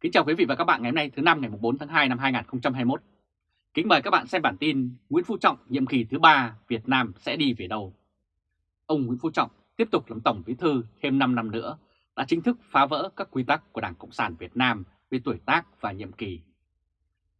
Kính chào quý vị và các bạn ngày hôm nay thứ năm ngày 4 tháng 2 năm 2021. Kính mời các bạn xem bản tin Nguyễn Phú Trọng nhiệm kỳ thứ 3 Việt Nam sẽ đi về đâu. Ông Nguyễn Phú Trọng tiếp tục làm Tổng Bí Thư thêm 5 năm nữa đã chính thức phá vỡ các quy tắc của Đảng Cộng sản Việt Nam về tuổi tác và nhiệm kỳ.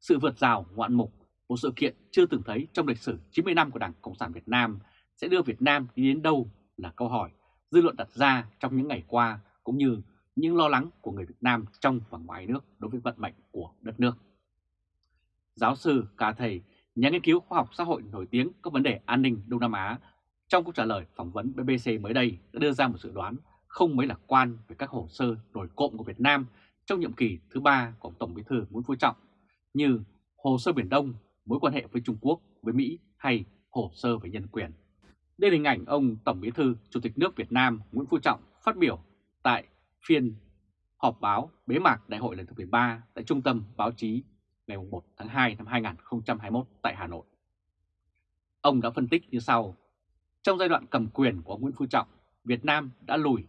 Sự vượt rào ngoạn mục, một sự kiện chưa từng thấy trong lịch sử 90 năm của Đảng Cộng sản Việt Nam sẽ đưa Việt Nam đi đến đâu là câu hỏi dư luận đặt ra trong những ngày qua cũng như những lo lắng của người Việt Nam trong và ngoài nước đối với vận mệnh của đất nước. Giáo sư cả Thầy, nhà nghiên cứu khoa học xã hội nổi tiếng các vấn đề an ninh Đông Nam Á, trong cuộc trả lời phỏng vấn BBC mới đây đã đưa ra một dự đoán không mấy lạc quan về các hồ sơ nổi cộm của Việt Nam trong nhiệm kỳ thứ ba của Tổng Bí thư Nguyễn Phú Trọng như hồ sơ Biển Đông, mối quan hệ với Trung Quốc, với Mỹ hay hồ sơ về nhân quyền. Đây là hình ảnh ông Tổng Bí thư Chủ tịch nước Việt Nam Nguyễn Phú Trọng phát biểu tại phiên họp báo bế mạc đại hội lần thứ 13 tại Trung tâm Báo chí ngày 1 tháng 2 năm 2021 tại Hà Nội. Ông đã phân tích như sau. Trong giai đoạn cầm quyền của Nguyễn Phú Trọng, Việt Nam đã lùi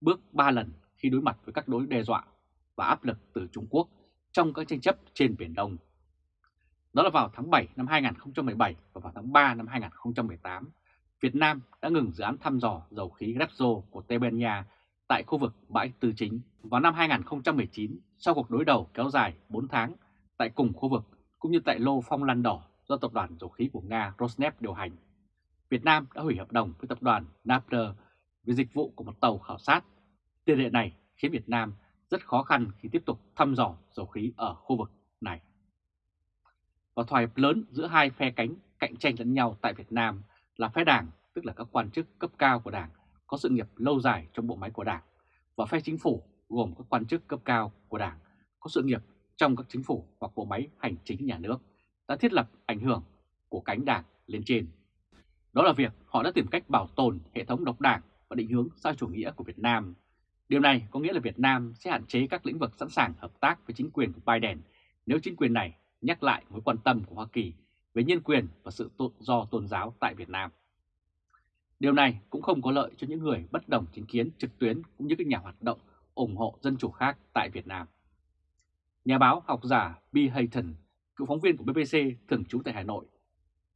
bước 3 lần khi đối mặt với các đối đe dọa và áp lực từ Trung Quốc trong các tranh chấp trên Biển Đông. Đó là vào tháng 7 năm 2017 và vào tháng 3 năm 2018, Việt Nam đã ngừng dự án thăm dò dầu khí Repsol của Tây Ban Nha tại khu vực bãi Tư Chính vào năm 2019 sau cuộc đối đầu kéo dài 4 tháng tại cùng khu vực cũng như tại lô phong lan đỏ do tập đoàn dầu khí của Nga Rosneft điều hành. Việt Nam đã hủy hợp đồng với tập đoàn Napter về dịch vụ của một tàu khảo sát. Tiền lệ này khiến Việt Nam rất khó khăn khi tiếp tục thăm dò dầu khí ở khu vực này. Và thỏa hiệp lớn giữa hai phe cánh cạnh tranh lẫn nhau tại Việt Nam là phe đảng, tức là các quan chức cấp cao của đảng có sự nghiệp lâu dài trong bộ máy của Đảng và phe chính phủ gồm các quan chức cấp cao của Đảng, có sự nghiệp trong các chính phủ hoặc bộ máy hành chính nhà nước đã thiết lập ảnh hưởng của cánh đảng lên trên. Đó là việc họ đã tìm cách bảo tồn hệ thống độc đảng và định hướng xã chủ nghĩa của Việt Nam. Điều này có nghĩa là Việt Nam sẽ hạn chế các lĩnh vực sẵn sàng hợp tác với chính quyền của Biden nếu chính quyền này nhắc lại mối quan tâm của Hoa Kỳ về nhân quyền và sự tự do tôn giáo tại Việt Nam. Điều này cũng không có lợi cho những người bất đồng chính kiến trực tuyến cũng như các nhà hoạt động ủng hộ dân chủ khác tại Việt Nam. Nhà báo học giả B. Hayton, cựu phóng viên của BBC thường trú tại Hà Nội,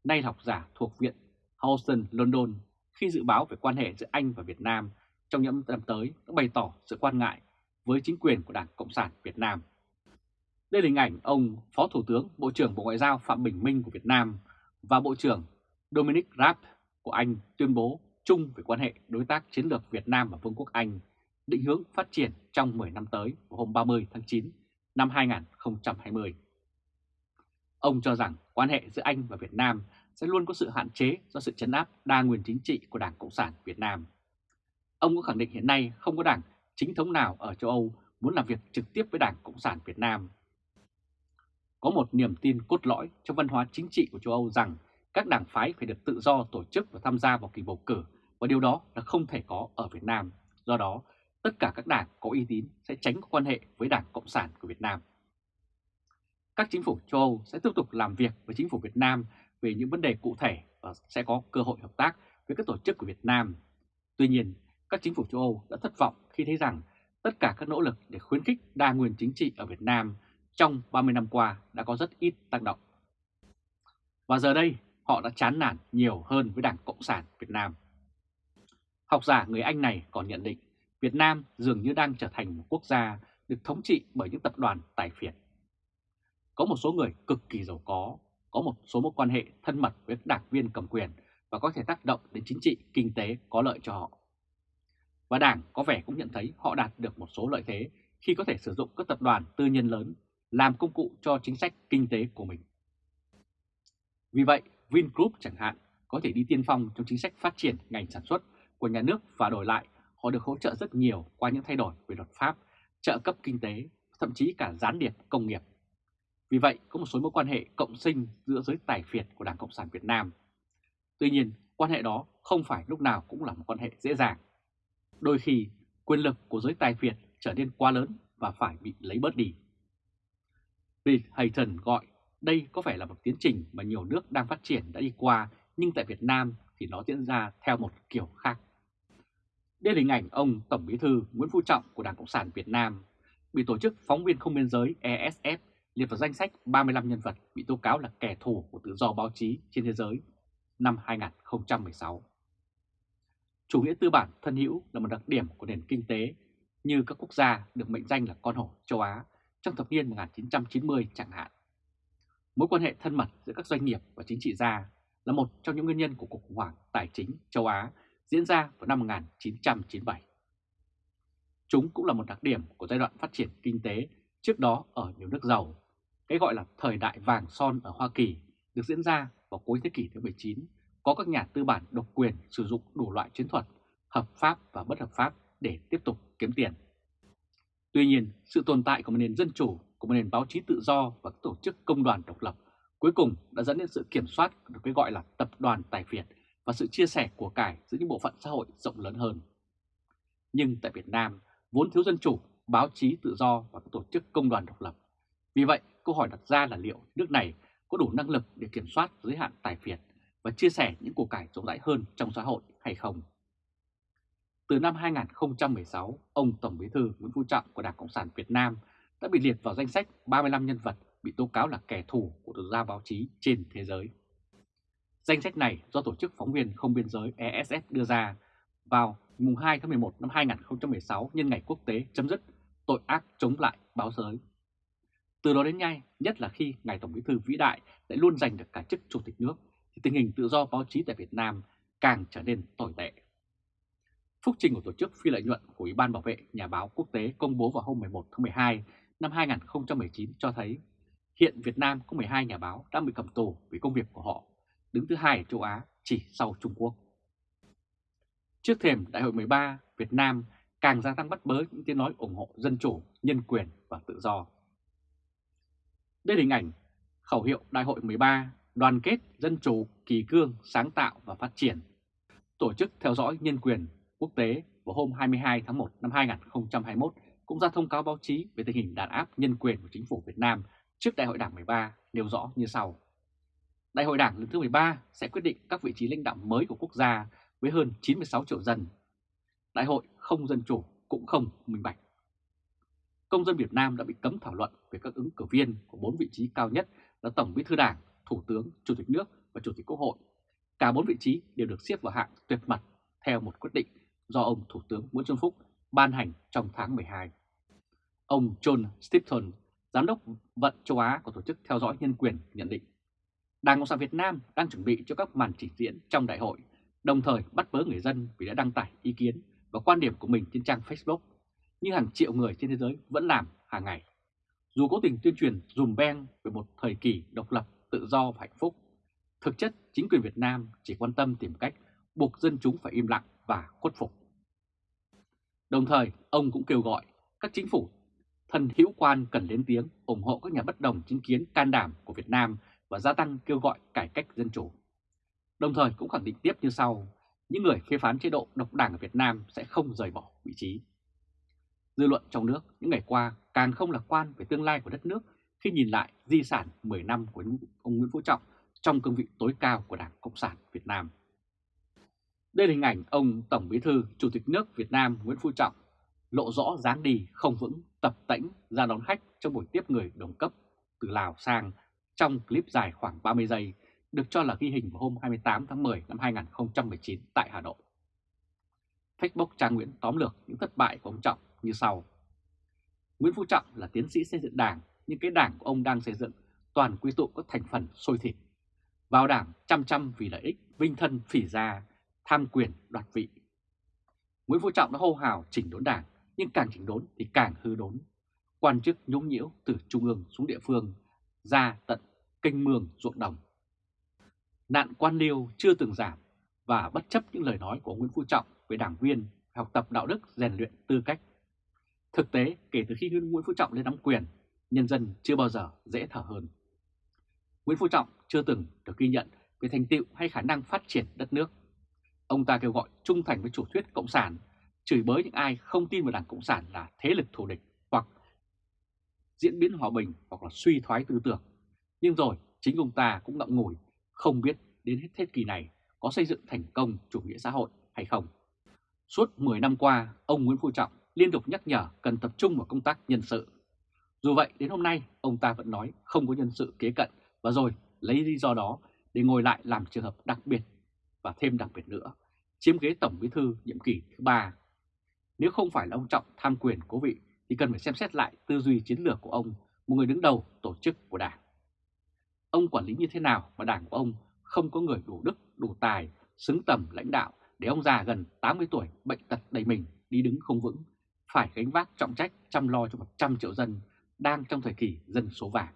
nay là học giả thuộc Viện Houston, London, khi dự báo về quan hệ giữa Anh và Việt Nam trong những năm tới đã bày tỏ sự quan ngại với chính quyền của Đảng Cộng sản Việt Nam. Đây là hình ảnh ông Phó Thủ tướng Bộ trưởng Bộ Ngoại giao Phạm Bình Minh của Việt Nam và Bộ trưởng Dominic Raab của Anh tuyên bố chung về quan hệ đối tác chiến lược Việt Nam và Vương quốc Anh, định hướng phát triển trong 10 năm tới vào hôm 30 tháng 9 năm 2020. Ông cho rằng quan hệ giữa Anh và Việt Nam sẽ luôn có sự hạn chế do sự chấn áp đa nguyên chính trị của Đảng Cộng sản Việt Nam. Ông cũng khẳng định hiện nay không có đảng chính thống nào ở châu Âu muốn làm việc trực tiếp với Đảng Cộng sản Việt Nam. Có một niềm tin cốt lõi trong văn hóa chính trị của châu Âu rằng các đảng phái phải được tự do tổ chức và tham gia vào kỳ bầu cử và điều đó là không thể có ở Việt Nam. Do đó, tất cả các đảng có uy tín sẽ tránh có quan hệ với Đảng Cộng sản của Việt Nam. Các chính phủ châu Âu sẽ tiếp tục làm việc với chính phủ Việt Nam về những vấn đề cụ thể và sẽ có cơ hội hợp tác với các tổ chức của Việt Nam. Tuy nhiên, các chính phủ châu Âu đã thất vọng khi thấy rằng tất cả các nỗ lực để khuyến khích đa nguyên chính trị ở Việt Nam trong 30 năm qua đã có rất ít tác động. Và giờ đây, họ đã chán nản nhiều hơn với Đảng Cộng sản Việt Nam. Học giả người Anh này còn nhận định Việt Nam dường như đang trở thành một quốc gia được thống trị bởi những tập đoàn tài phiệt. Có một số người cực kỳ giàu có, có một số mối quan hệ thân mật với đảng viên cầm quyền và có thể tác động đến chính trị, kinh tế có lợi cho họ. Và Đảng có vẻ cũng nhận thấy họ đạt được một số lợi thế khi có thể sử dụng các tập đoàn tư nhân lớn làm công cụ cho chính sách kinh tế của mình. Vì vậy, Vingroup chẳng hạn có thể đi tiên phong trong chính sách phát triển ngành sản xuất của nhà nước và đổi lại họ được hỗ trợ rất nhiều qua những thay đổi về luật pháp, trợ cấp kinh tế, thậm chí cả gián điệp công nghiệp. Vì vậy, có một số mối quan hệ cộng sinh giữa giới tài phiệt của Đảng Cộng sản Việt Nam. Tuy nhiên, quan hệ đó không phải lúc nào cũng là một quan hệ dễ dàng. Đôi khi, quyền lực của giới tài phiệt trở nên quá lớn và phải bị lấy bớt đi. Bill Hayton gọi đây có phải là một tiến trình mà nhiều nước đang phát triển đã đi qua, nhưng tại Việt Nam thì nó diễn ra theo một kiểu khác. Đây là hình ảnh ông Tổng Bí thư Nguyễn Phú Trọng của Đảng Cộng sản Việt Nam. bị tổ chức Phóng viên Không Biên Giới ESF liệt vào danh sách 35 nhân vật bị tố cáo là kẻ thù của tự do báo chí trên thế giới năm 2016. Chủ nghĩa tư bản thân hữu là một đặc điểm của nền kinh tế như các quốc gia được mệnh danh là con hổ châu Á trong thập niên 1990 chẳng hạn. Mối quan hệ thân mật giữa các doanh nghiệp và chính trị gia là một trong những nguyên nhân của cuộc khủng hoảng tài chính châu Á diễn ra vào năm 1997. Chúng cũng là một đặc điểm của giai đoạn phát triển kinh tế trước đó ở nhiều nước giàu. Cái gọi là thời đại vàng son ở Hoa Kỳ được diễn ra vào cuối thế kỷ thứ 19, có các nhà tư bản độc quyền sử dụng đủ loại chiến thuật, hợp pháp và bất hợp pháp để tiếp tục kiếm tiền. Tuy nhiên, sự tồn tại của một nền dân chủ, của một nền báo chí tự do và các tổ chức công đoàn độc lập cuối cùng đã dẫn đến sự kiểm soát được cái gọi là tập đoàn tài phiệt và sự chia sẻ của cải giữa những bộ phận xã hội rộng lớn hơn. Nhưng tại Việt Nam, vốn thiếu dân chủ, báo chí tự do và các tổ chức công đoàn độc lập. Vì vậy, câu hỏi đặt ra là liệu nước này có đủ năng lực để kiểm soát giới hạn tài phiệt và chia sẻ những của cải rộng rãi hơn trong xã hội hay không? Từ năm 2016, ông Tổng Bí thư Nguyễn Phú Trọng của Đảng Cộng sản Việt Nam đã bị liệt vào danh sách 35 nhân vật bị tố cáo là kẻ thù của tự do báo chí trên thế giới. Danh sách này do Tổ chức Phóng viên Không Biên Giới ESF đưa ra vào mùng 2 tháng 11 năm 2016 nhân ngày quốc tế chấm dứt tội ác chống lại báo giới. Từ đó đến nay, nhất là khi Ngài Tổng Bí thư vĩ đại lại luôn giành được cả chức Chủ tịch nước, thì tình hình tự do báo chí tại Việt Nam càng trở nên tồi tệ. Phúc trình của Tổ chức Phi lợi nhuận của Ủy ban Bảo vệ Nhà báo Quốc tế công bố vào hôm 11 tháng 12 năm 2019 cho thấy hiện Việt Nam có 12 nhà báo đang bị cầm tù vì công việc của họ, đứng thứ hai ở châu Á chỉ sau Trung Quốc. Trước thềm Đại hội 13, Việt Nam càng gia tăng bắt bớ những tiếng nói ủng hộ dân chủ, nhân quyền và tự do. Đây là hình ảnh khẩu hiệu Đại hội 13 đoàn kết, dân chủ, kỳ cương, sáng tạo và phát triển. Tổ chức theo dõi nhân quyền quốc tế vào hôm 22 tháng 1 năm 2021 cũng ra thông cáo báo chí về tình hình đàn áp nhân quyền của chính phủ Việt Nam trước Đại hội Đảng 13 nêu rõ như sau. Đại hội Đảng lần thứ 13 sẽ quyết định các vị trí lãnh đạo mới của quốc gia với hơn 96 triệu dân. Đại hội không dân chủ cũng không minh bạch. Công dân Việt Nam đã bị cấm thảo luận về các ứng cử viên của bốn vị trí cao nhất là Tổng Bí thư Đảng, Thủ tướng, Chủ tịch nước và Chủ tịch Quốc hội. Cả bốn vị trí đều được xếp vào hạng tuyệt mật theo một quyết định do ông Thủ tướng Nguyễn Xuân Phúc ban hành trong tháng 12. Ông John Stipton, Giám đốc vận châu Á của Tổ chức Theo dõi Nhân quyền nhận định Đảng Cộng sản Việt Nam đang chuẩn bị cho các màn trình diễn trong đại hội, đồng thời bắt bớ người dân vì đã đăng tải ý kiến và quan điểm của mình trên trang Facebook, như hàng triệu người trên thế giới vẫn làm hàng ngày. Dù cố tình tuyên truyền dùm beng về một thời kỳ độc lập, tự do và hạnh phúc, thực chất chính quyền Việt Nam chỉ quan tâm tìm cách buộc dân chúng phải im lặng và khuất phục. Đồng thời, ông cũng kêu gọi các chính phủ thân hữu quan cần lên tiếng ủng hộ các nhà bất đồng chính kiến can đảm của Việt Nam và gia tăng kêu gọi cải cách dân chủ. Đồng thời cũng khẳng định tiếp như sau, những người phê phán chế độ độc đảng ở Việt Nam sẽ không rời bỏ vị trí. Dư luận trong nước những ngày qua càng không lạc quan về tương lai của đất nước khi nhìn lại di sản 10 năm của ông Nguyễn Phú Trọng trong cương vị tối cao của Đảng Cộng sản Việt Nam. Đây là hình ảnh ông Tổng Bí thư Chủ tịch nước Việt Nam Nguyễn Phú Trọng lộ rõ dáng đi không vững tập tễnh ra đón khách trong buổi tiếp người đồng cấp từ Lào sang trong clip dài khoảng 30 giây được cho là ghi hình vào hôm 28 tháng 10 năm 2019 tại Hà Nội. Facebook trang Nguyễn tóm lược những thất bại của ông Trọng như sau. Nguyễn Phú Trọng là tiến sĩ xây dựng đảng, nhưng cái đảng của ông đang xây dựng toàn quy tụ các thành phần sôi thịt. Vào đảng chăm chăm vì lợi ích, vinh thân phỉ gia, tham quyền đoạt vị. Nguyễn Phú Trọng đã hô hào chỉnh đốn đảng, nhưng càng chỉnh đốn thì càng hư đốn. Quan chức nhũng nhiễu từ trung ương xuống địa phương, ra tận kênh mương ruộng đồng. Nạn quan liêu chưa từng giảm và bất chấp những lời nói của Nguyễn Phú Trọng về đảng viên học tập đạo đức rèn luyện tư cách. Thực tế, kể từ khi Nguyễn Phú Trọng lên nắm quyền, nhân dân chưa bao giờ dễ thở hơn. Nguyễn Phú Trọng chưa từng được ghi nhận về thành tựu hay khả năng phát triển đất nước. Ông ta kêu gọi trung thành với chủ thuyết Cộng sản, chửi bới những ai không tin vào Đảng Cộng sản là thế lực thù địch hoặc diễn biến hòa bình hoặc là suy thoái tư tưởng. Nhưng rồi chính ông ta cũng ngậm ngùi không biết đến hết thế kỷ này có xây dựng thành công chủ nghĩa xã hội hay không. Suốt 10 năm qua, ông Nguyễn Phú Trọng liên tục nhắc nhở cần tập trung vào công tác nhân sự. Dù vậy, đến hôm nay, ông ta vẫn nói không có nhân sự kế cận và rồi lấy lý do đó để ngồi lại làm trường hợp đặc biệt và thêm đặc biệt nữa, chiếm ghế Tổng Bí thư nhiệm kỳ thứ ba. Nếu không phải là ông Trọng tham quyền cố vị thì cần phải xem xét lại tư duy chiến lược của ông, một người đứng đầu tổ chức của Đảng. Ông quản lý như thế nào mà Đảng của ông không có người đủ đức, đủ tài, xứng tầm lãnh đạo để ông già gần 80 tuổi bệnh tật đầy mình đi đứng không vững, phải gánh vác trọng trách chăm lo cho 100 triệu dân đang trong thời kỳ dân số vàng.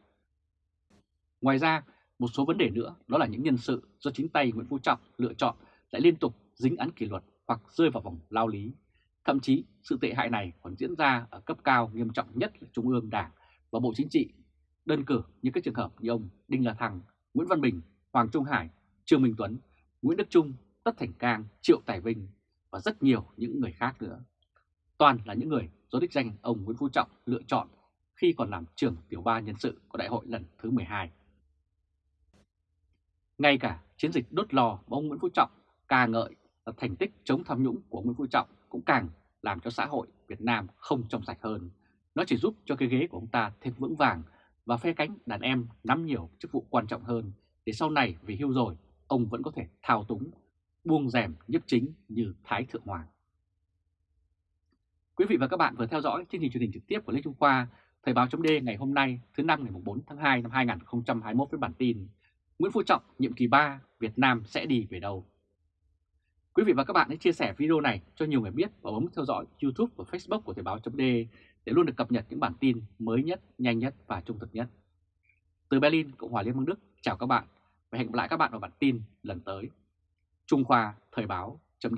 Ngoài ra, một số vấn đề nữa đó là những nhân sự do chính tay Nguyễn Phú Trọng lựa chọn lại liên tục dính án kỷ luật hoặc rơi vào vòng lao lý. Thậm chí sự tệ hại này còn diễn ra ở cấp cao nghiêm trọng nhất là Trung ương Đảng và Bộ Chính trị. Đơn cử như các trường hợp như ông Đinh La Thăng, Nguyễn Văn Bình, Hoàng Trung Hải, Trương Minh Tuấn, Nguyễn Đức Trung, Tất Thành Cang, Triệu Tài Vinh và rất nhiều những người khác nữa. Toàn là những người do đích danh ông Nguyễn Phú Trọng lựa chọn khi còn làm trưởng tiểu ban nhân sự của đại hội lần thứ 12. Ngay cả chiến dịch đốt lò mà ông Nguyễn Phú Trọng ca ngợi là thành tích chống tham nhũng của Nguyễn Phú Trọng cũng càng làm cho xã hội Việt Nam không trong sạch hơn. Nó chỉ giúp cho cái ghế của ông ta thêm vững vàng và phe cánh đàn em nắm nhiều chức vụ quan trọng hơn để sau này vì hưu rồi ông vẫn có thể thao túng, buông rèm nhấp chính như Thái Thượng Hoàng. Quý vị và các bạn vừa theo dõi chương trình truyền hình trực tiếp của Lê Trung Khoa, Thời báo chấm ngày hôm nay thứ năm ngày 4 tháng 2 năm 2021 với bản tin Nguyễn Phú Trọng nhiệm kỳ 3 Việt Nam sẽ đi về đâu? Quý vị và các bạn hãy chia sẻ video này cho nhiều người biết và bấm theo dõi YouTube và Facebook của Thời báo .d để luôn được cập nhật những bản tin mới nhất, nhanh nhất và trung thực nhất. Từ Berlin, Cộng hòa Liên bang Đức, chào các bạn và hẹn gặp lại các bạn vào bản tin lần tới. Trung Khoa Thời báo chấm